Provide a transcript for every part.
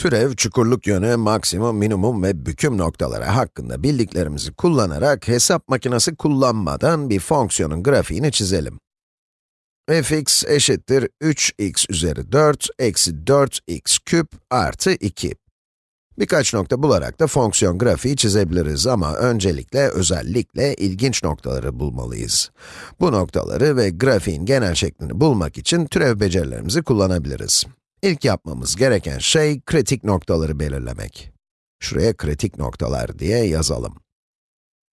Türev, çukurluk yönü, maksimum, minimum ve büküm noktaları hakkında bildiklerimizi kullanarak hesap makinesi kullanmadan bir fonksiyonun grafiğini çizelim. fx eşittir 3x üzeri 4 eksi 4x küp artı 2. Birkaç nokta bularak da fonksiyon grafiği çizebiliriz ama öncelikle, özellikle ilginç noktaları bulmalıyız. Bu noktaları ve grafiğin genel şeklini bulmak için türev becerilerimizi kullanabiliriz. İlk yapmamız gereken şey, kritik noktaları belirlemek. Şuraya kritik noktalar diye yazalım.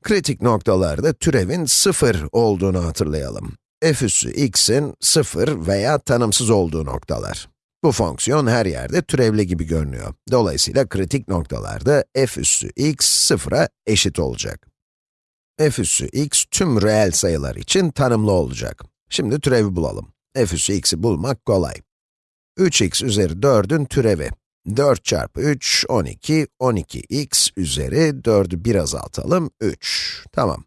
Kritik noktalarda türevin 0 olduğunu hatırlayalım. f üssü x'in 0 veya tanımsız olduğu noktalar. Bu fonksiyon her yerde türevli gibi görünüyor. Dolayısıyla kritik noktalarda f üssü x 0'a eşit olacak. f üssü x tüm reel sayılar için tanımlı olacak. Şimdi türevi bulalım. f üssü x'i bulmak kolay. 3x üzeri 4'ün türevi. 4 çarpı 3, 12, 12x üzeri 4'ü 1 azaltalım, 3. Tamam.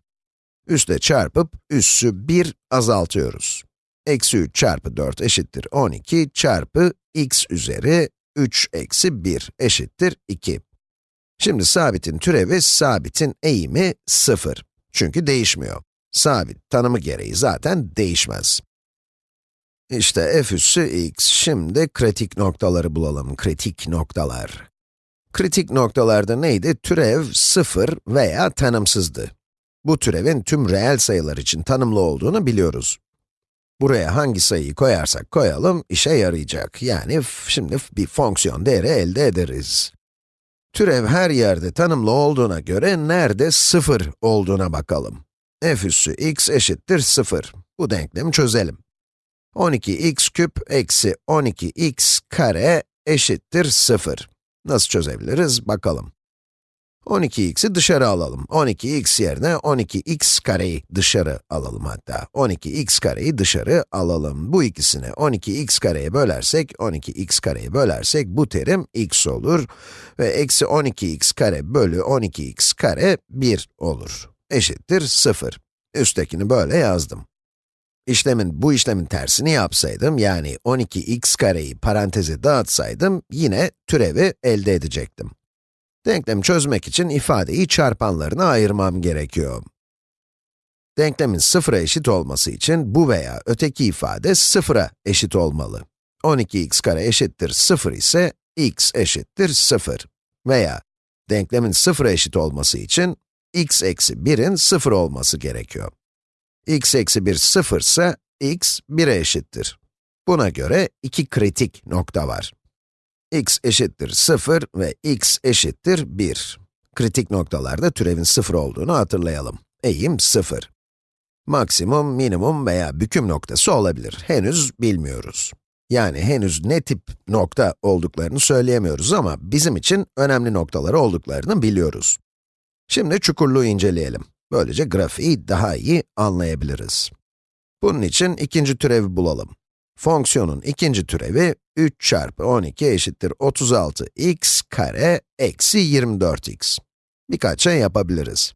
Üste çarpıp üssü 1 azaltıyoruz. Eksi 3 çarpı 4 eşittir 12 çarpı x üzeri 3 eksi 1 eşittir 2. Şimdi sabitin türevi, sabitin eğimi 0. Çünkü değişmiyor. Sabit tanımı gereği zaten değişmez. İşte f üssü x. Şimdi kritik noktaları bulalım. Kritik noktalar. Kritik noktalarda neydi? Türev 0 veya tanımsızdı. Bu türevin tüm reel sayılar için tanımlı olduğunu biliyoruz. Buraya hangi sayıyı koyarsak koyalım, işe yarayacak. Yani şimdi bir fonksiyon değeri elde ederiz. Türev her yerde tanımlı olduğuna göre nerede 0 olduğuna bakalım. f üssü x eşittir 0. Bu denklemi çözelim. 12x küp eksi 12x kare eşittir 0. Nasıl çözebiliriz? Bakalım. 12x'i dışarı alalım. 12x yerine 12x kareyi dışarı alalım hatta. 12x kareyi dışarı alalım. Bu ikisini 12x kareye bölersek, 12x kareyi bölersek bu terim x olur. Ve eksi 12x kare bölü 12x kare 1 olur. Eşittir 0. Üsttekini böyle yazdım. İşlemin, bu işlemin tersini yapsaydım, yani 12x kareyi paranteze dağıtsaydım, yine türevi elde edecektim. Denklemi çözmek için ifadeyi çarpanlarına ayırmam gerekiyor. Denklemin sıfıra eşit olması için bu veya öteki ifade sıfıra eşit olmalı. 12x kare eşittir 0 ise x eşittir 0. Veya denklemin sıfıra eşit olması için x eksi 1'in 0 olması gerekiyor x eksi 1 0 ise x 1'e eşittir. Buna göre iki kritik nokta var. x eşittir 0 ve x eşittir 1. Kritik noktalarda türevin 0 olduğunu hatırlayalım. Eğim 0. Maksimum, minimum veya büküm noktası olabilir. Henüz bilmiyoruz. Yani henüz ne tip nokta olduklarını söyleyemiyoruz ama bizim için önemli noktaları olduklarını biliyoruz. Şimdi çukurluğu inceleyelim. Böylece grafiği daha iyi anlayabiliriz. Bunun için ikinci türevi bulalım. Fonksiyonun ikinci türevi 3 çarpı 12 eşittir 36x kare eksi 24x. Birkaç şey yapabiliriz.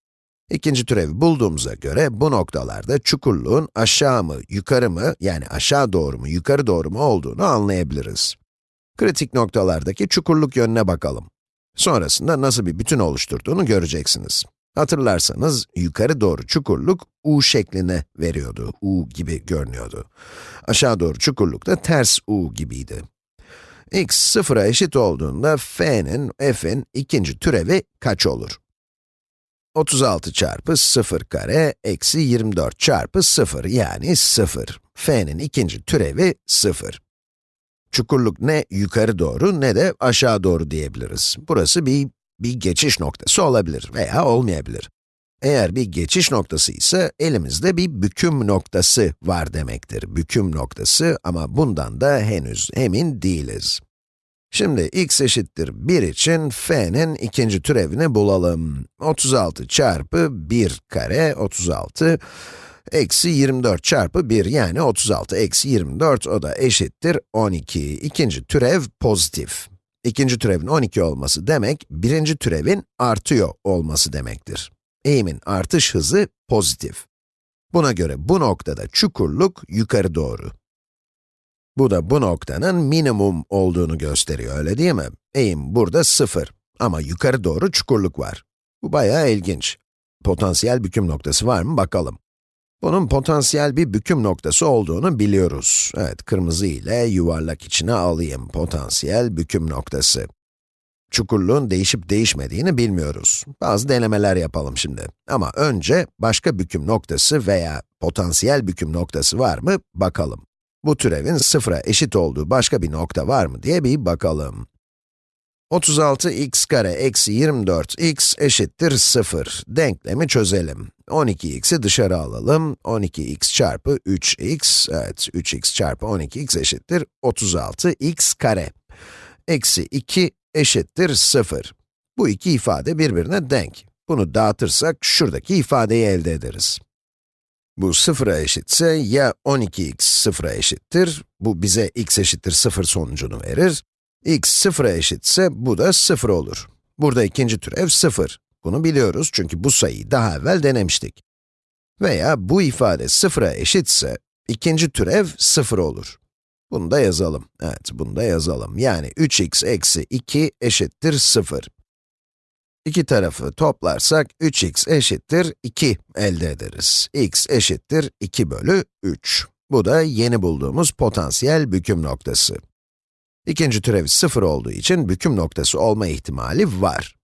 İkinci türevi bulduğumuza göre bu noktalarda çukurluğun aşağı mı, yukarı mı, yani aşağı doğru mu, yukarı doğru mu olduğunu anlayabiliriz. Kritik noktalardaki çukurluk yönüne bakalım. Sonrasında nasıl bir bütün oluşturduğunu göreceksiniz. Hatırlarsanız yukarı doğru çukurluk u şeklini veriyordu, u gibi görünüyordu. Aşağı doğru çukurluk da ters u gibiydi. x sıfıra eşit olduğunda f'nin, f'in ikinci türevi kaç olur? 36 çarpı 0 kare eksi 24 çarpı 0 yani 0. f'nin ikinci türevi 0. Çukurluk ne yukarı doğru ne de aşağı doğru diyebiliriz. Burası bir bir geçiş noktası olabilir veya olmayabilir. Eğer bir geçiş noktası ise elimizde bir büküm noktası var demektir. Büküm noktası ama bundan da henüz emin değiliz. Şimdi x eşittir 1 için f'nin ikinci türevini bulalım. 36 çarpı 1 kare 36 eksi 24 çarpı 1 yani 36 eksi 24 o da eşittir 12. İkinci türev pozitif. İkinci türevin 12 olması demek, birinci türevin artıyor olması demektir. Eğimin artış hızı pozitif. Buna göre bu noktada çukurluk yukarı doğru. Bu da bu noktanın minimum olduğunu gösteriyor, öyle değil mi? Eğim burada 0 ama yukarı doğru çukurluk var. Bu bayağı ilginç. Potansiyel büküm noktası var mı bakalım. Bunun potansiyel bir büküm noktası olduğunu biliyoruz. Evet, kırmızı ile yuvarlak içine alayım potansiyel büküm noktası. Çukurluğun değişip değişmediğini bilmiyoruz. Bazı denemeler yapalım şimdi. Ama önce başka büküm noktası veya potansiyel büküm noktası var mı bakalım. Bu türevin sıfıra eşit olduğu başka bir nokta var mı diye bir bakalım. 36x kare eksi 24x eşittir 0. Denklemi çözelim. 12x'i dışarı alalım. 12x çarpı 3x, evet 3x çarpı 12x eşittir 36x kare. Eksi 2 eşittir 0. Bu iki ifade birbirine denk. Bunu dağıtırsak şuradaki ifadeyi elde ederiz. Bu sıfıra eşitse ya 12x sıfıra eşittir, bu bize x eşittir 0 sonucunu verir. X sıfıra eşitse bu da 0 olur. Burada ikinci türev 0. Bunu biliyoruz çünkü bu sayıyı daha evvel denemiştik. Veya bu ifade sıfıra eşitse, ikinci türev 0 olur. Bunu da yazalım. Evet, bunu da yazalım. Yani 3x eksi 2 eşittir 0. İki tarafı toplarsak 3x eşittir 2 elde ederiz. x eşittir 2 bölü 3. Bu da yeni bulduğumuz potansiyel büküm noktası. İkinci türev 0 olduğu için büküm noktası olma ihtimali var.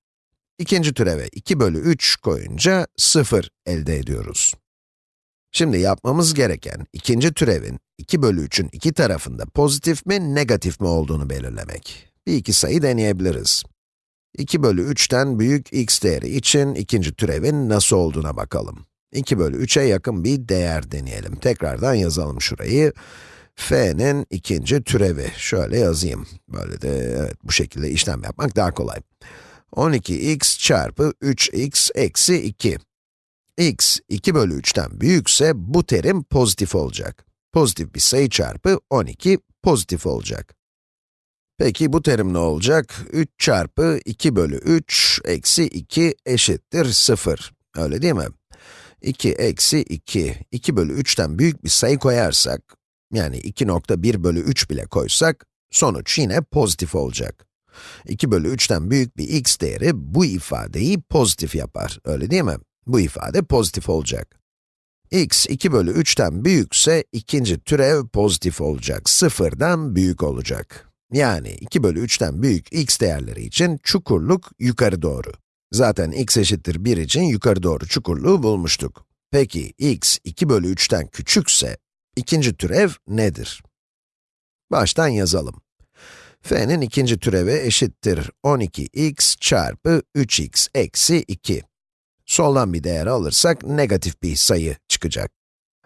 İkinci türeve 2 bölü 3 koyunca 0 elde ediyoruz. Şimdi yapmamız gereken, ikinci türevin 2 bölü 3'ün iki tarafında pozitif mi, negatif mi olduğunu belirlemek. Bir iki sayı deneyebiliriz. 2 bölü 3'ten büyük x değeri için ikinci türevin nasıl olduğuna bakalım. 2 bölü 3'e yakın bir değer deneyelim. Tekrardan yazalım şurayı. F'nin ikinci türevi. Şöyle yazayım. Böyle de, evet, bu şekilde işlem yapmak daha kolay. 12x çarpı 3x eksi 2 x 2 bölü 3'ten büyükse bu terim pozitif olacak. Pozitif bir sayı çarpı 12 pozitif olacak. Peki bu terim ne olacak? 3 çarpı 2 bölü 3 eksi 2 eşittir 0. Öyle değil mi? 2 eksi 2, 2 bölü 3'ten büyük bir sayı koyarsak, yani 2.1 bölü 3 bile koysak, sonuç yine pozitif olacak. 2 bölü 3'ten büyük bir x değeri bu ifadeyi pozitif yapar, öyle değil mi? Bu ifade pozitif olacak. x 2 bölü 3'ten büyükse ikinci türev pozitif olacak, sıfırdan büyük olacak. Yani 2 bölü 3'ten büyük x değerleri için çukurluk yukarı doğru. Zaten x eşittir 1 için yukarı doğru çukurluğu bulmuştuk. Peki x 2 bölü 3'ten küçükse, ikinci türev nedir? Baştan yazalım. f'nin ikinci türevi eşittir 12x çarpı 3x eksi 2. Soldan bir değer alırsak negatif bir sayı çıkacak.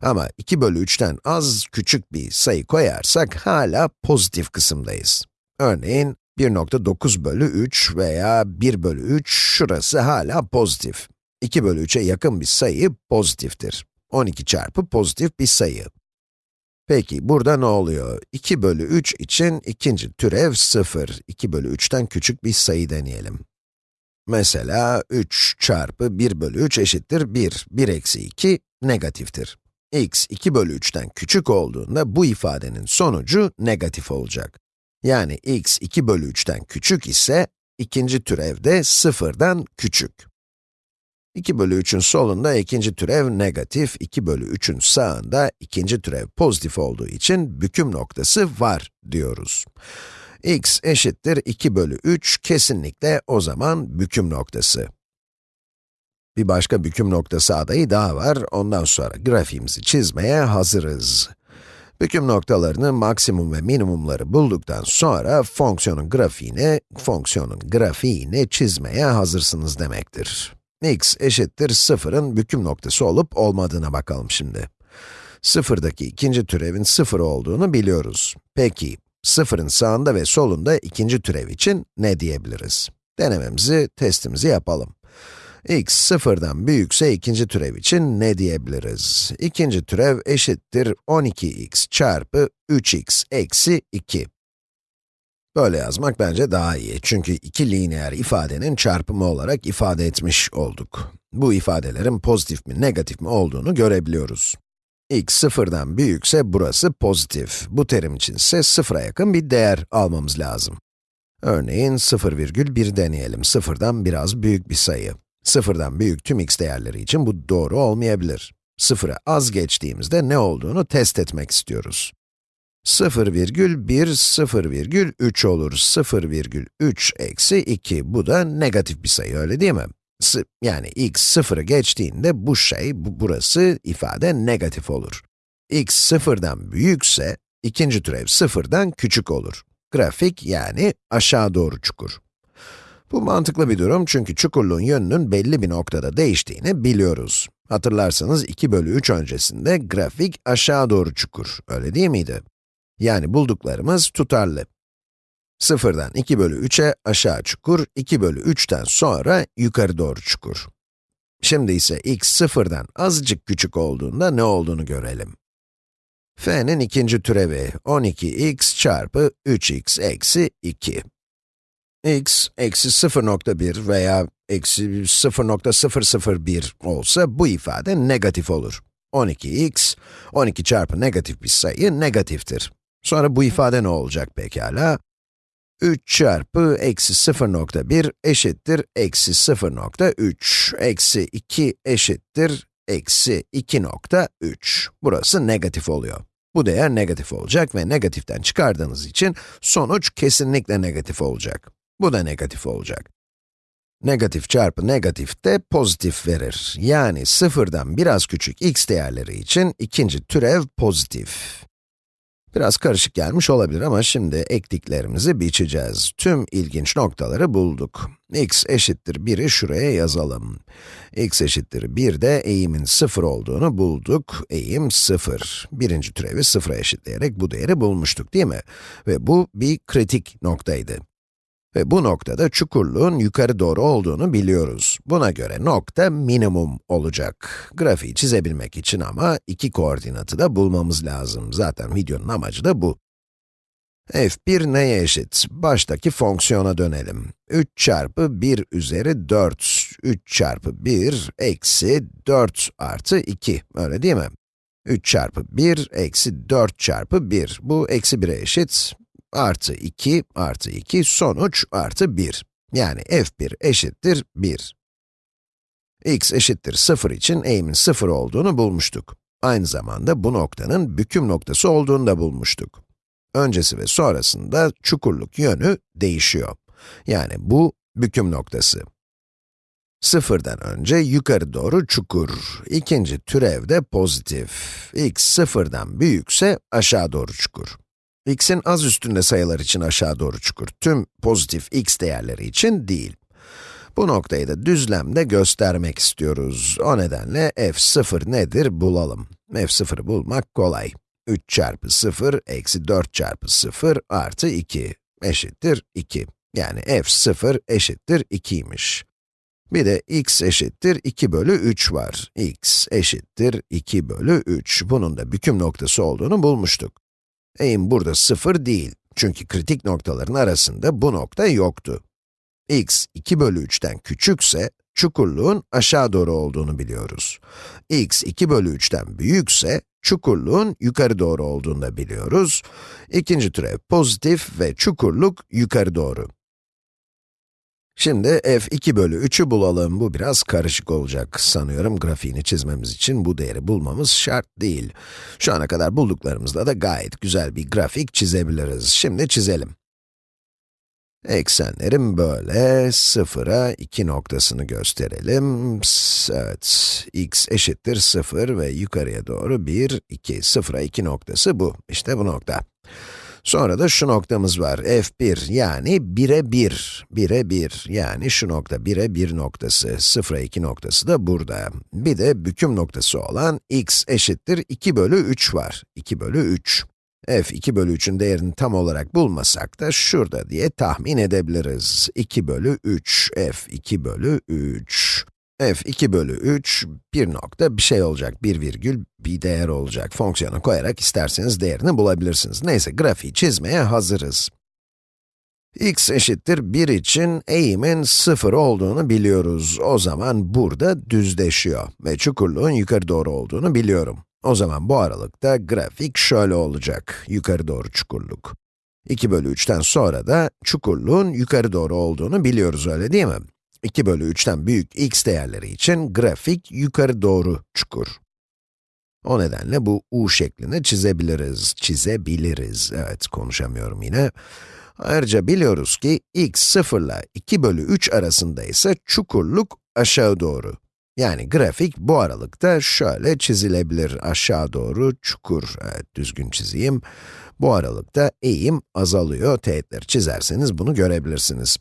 Ama 2 bölü 3'ten az küçük bir sayı koyarsak hala pozitif kısımdayız. Örneğin 1.9 bölü 3 veya 1 bölü 3, şurası hala pozitif. 2 bölü 3'e yakın bir sayı pozitiftir. 12 çarpı pozitif bir sayı. Peki, burada ne oluyor? 2 bölü 3 için ikinci türev 0. 2 bölü 3'ten küçük bir sayı deneyelim. Mesela 3 çarpı 1 bölü 3 eşittir 1. 1 eksi 2 negatiftir. x 2 bölü 3'ten küçük olduğunda bu ifadenin sonucu negatif olacak. Yani x 2 bölü 3'ten küçük ise, ikinci türev de 0'dan küçük. 2 bölü 3'ün solunda ikinci türev negatif, 2 bölü 3'ün sağında ikinci türev pozitif olduğu için büküm noktası var diyoruz x eşittir 2 bölü 3 kesinlikle o zaman büküm noktası. Bir başka büküm noktası adayı daha var, ondan sonra grafiğimizi çizmeye hazırız. Büküm noktalarını maksimum ve minimumları bulduktan sonra fonksiyonun grafiğini, fonksiyonun grafiğini çizmeye hazırsınız demektir. X eşittir 0'ın büküm noktası olup olmadığına bakalım şimdi. Sıfırdaki ikinci türevin 0 olduğunu biliyoruz. Peki, Sıfırın sağında ve solunda ikinci türev için ne diyebiliriz? Denememizi, testimizi yapalım. x sıfırdan büyükse ikinci türev için ne diyebiliriz? İkinci türev eşittir 12x çarpı 3x eksi 2. Böyle yazmak bence daha iyi. Çünkü iki lineer ifadenin çarpımı olarak ifade etmiş olduk. Bu ifadelerin pozitif mi, negatif mi olduğunu görebiliyoruz. x sıfırdan büyükse burası pozitif. Bu terim için ise sıfıra yakın bir değer almamız lazım. Örneğin 0,1 deneyelim. Sıfırdan biraz büyük bir sayı. Sıfırdan büyük tüm x değerleri için bu doğru olmayabilir. Sıfırı az geçtiğimizde ne olduğunu test etmek istiyoruz. 0,1, 0,3 olur. 0,3 eksi 2. Bu da negatif bir sayı, öyle değil mi? S yani x sıfırı geçtiğinde bu şey, bu, burası ifade negatif olur. x sıfırdan büyükse, ikinci türev sıfırdan küçük olur. Grafik yani aşağı doğru çukur. Bu mantıklı bir durum çünkü çukurluğun yönünün belli bir noktada değiştiğini biliyoruz. Hatırlarsanız 2 bölü 3 öncesinde grafik aşağı doğru çukur, öyle değil miydi? Yani bulduklarımız tutarlı. Sıfırdan 2 bölü 3'e aşağı çukur, 2 bölü 3'ten sonra yukarı doğru çukur. Şimdi ise x sıfırdan azıcık küçük olduğunda ne olduğunu görelim. f'nin ikinci türevi 12x çarpı 3x eksi 2. x eksi 0.1 veya eksi 0.001 olsa bu ifade negatif olur. 12x, 12 çarpı negatif bir sayı negatiftir. Sonra bu ifade ne olacak pekala? 3 çarpı eksi 0.1 eşittir eksi 0.3, eksi 2 eşittir eksi 2.3. Burası negatif oluyor. Bu değer negatif olacak ve negatiften çıkardığınız için sonuç kesinlikle negatif olacak. Bu da negatif olacak. Negatif çarpı negatif de pozitif verir. Yani sıfırdan biraz küçük x değerleri için ikinci türev pozitif. Biraz karışık gelmiş olabilir ama şimdi ektiklerimizi biçeceğiz. Tüm ilginç noktaları bulduk. x eşittir 1'i şuraya yazalım. x eşittir 1 de eğimin 0 olduğunu bulduk. Eğim 0. Birinci türevi 0'a eşitleyerek bu değeri bulmuştuk değil mi? Ve bu bir kritik noktaydı. Ve bu noktada çukurluğun yukarı doğru olduğunu biliyoruz. Buna göre nokta minimum olacak. Grafiği çizebilmek için ama iki koordinatı da bulmamız lazım. Zaten videonun amacı da bu. f1 neye eşit? Baştaki fonksiyona dönelim. 3 çarpı 1 üzeri 4. 3 çarpı 1 eksi 4 artı 2. Öyle değil mi? 3 çarpı 1 eksi 4 çarpı 1. Bu eksi 1'e eşit artı 2 artı 2 sonuç artı 1. Yani f1 eşittir 1. x eşittir 0 için eğimin 0 olduğunu bulmuştuk. Aynı zamanda bu noktanın büküm noktası olduğunu da bulmuştuk. Öncesi ve sonrasında çukurluk yönü değişiyor. Yani bu büküm noktası. Sıfırdan önce yukarı doğru çukur. İkinci türevde pozitif. x sıfırdan büyükse aşağı doğru çukur x'in az üstünde sayılar için aşağı doğru çukur. Tüm pozitif x değerleri için değil. Bu noktayı da düzlemde göstermek istiyoruz. O nedenle f0 nedir bulalım. f0'ı bulmak kolay. 3 çarpı 0 eksi 4 çarpı 0 artı 2 eşittir 2. Yani f0 eşittir 2'ymiş. Bir de x eşittir 2 bölü 3 var. x eşittir 2 bölü 3. Bunun da büküm noktası olduğunu bulmuştuk. Eğim burada 0 değil. Çünkü kritik noktaların arasında bu nokta yoktu. x 2 bölü 3'ten küçükse, çukurluğun aşağı doğru olduğunu biliyoruz. x 2 bölü 3'ten büyükse, çukurluğun yukarı doğru olduğunu da biliyoruz. İkinci türev pozitif ve çukurluk yukarı doğru. Şimdi f2 bölü 3'ü bulalım. Bu biraz karışık olacak. Sanıyorum grafiğini çizmemiz için bu değeri bulmamız şart değil. Şu ana kadar bulduklarımızla da gayet güzel bir grafik çizebiliriz. Şimdi çizelim. Eksenlerim böyle, sıfıra 2 noktasını gösterelim. Evet, x eşittir 0 ve yukarıya doğru 1, 2, sıfıra 2 noktası bu. İşte bu nokta. Sonra da şu noktamız var, f1 yani 1'e 1, 1'e 1 yani şu nokta 1'e 1 noktası, 0'a 2 noktası da burada. Bir de büküm noktası olan x eşittir 2 bölü 3 var, 2 bölü 3. f 2 bölü 3'ün değerini tam olarak bulmasak da şurada diye tahmin edebiliriz. 2 bölü 3, f 2 bölü 3 f 2 bölü 3, bir nokta bir şey olacak, bir virgül bir değer olacak. Fonksiyona koyarak isterseniz değerini bulabilirsiniz. Neyse, grafiği çizmeye hazırız. x eşittir 1 için eğimin 0 olduğunu biliyoruz. O zaman burada düzleşiyor ve çukurluğun yukarı doğru olduğunu biliyorum. O zaman bu aralıkta grafik şöyle olacak, yukarı doğru çukurluk. 2 bölü 3'ten sonra da çukurluğun yukarı doğru olduğunu biliyoruz öyle değil mi? 2 bölü 3'ten büyük x değerleri için grafik yukarı doğru çukur. O nedenle bu u şeklini çizebiliriz, çizebiliriz. Evet, konuşamıyorum yine. Ayrıca biliyoruz ki x 0 ile 2 bölü 3 arasında ise çukurluk aşağı doğru. Yani grafik bu aralıkta şöyle çizilebilir, aşağı doğru çukur. Evet, düzgün çizeyim. Bu aralıkta eğim azalıyor, teğetleri çizerseniz bunu görebilirsiniz.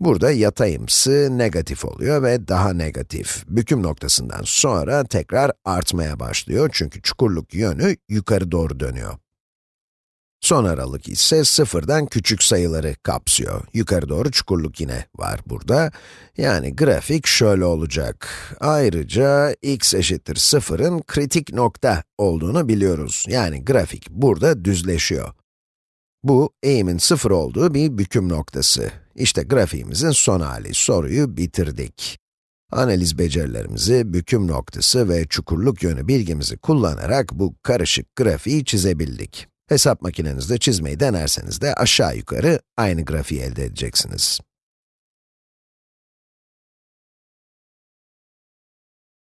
Burada yatayımsı negatif oluyor ve daha negatif. Büküm noktasından sonra tekrar artmaya başlıyor çünkü çukurluk yönü yukarı doğru dönüyor. Son aralık ise sıfırdan küçük sayıları kapsıyor. Yukarı doğru çukurluk yine var burada. Yani grafik şöyle olacak. Ayrıca x eşittir sıfırın kritik nokta olduğunu biliyoruz. Yani grafik burada düzleşiyor. Bu, eğimin sıfır olduğu bir büküm noktası. İşte grafiğimizin son hali, soruyu bitirdik. Analiz becerilerimizi, büküm noktası ve çukurluk yönü bilgimizi kullanarak bu karışık grafiği çizebildik. Hesap makinenizde çizmeyi denerseniz de aşağı yukarı aynı grafiği elde edeceksiniz.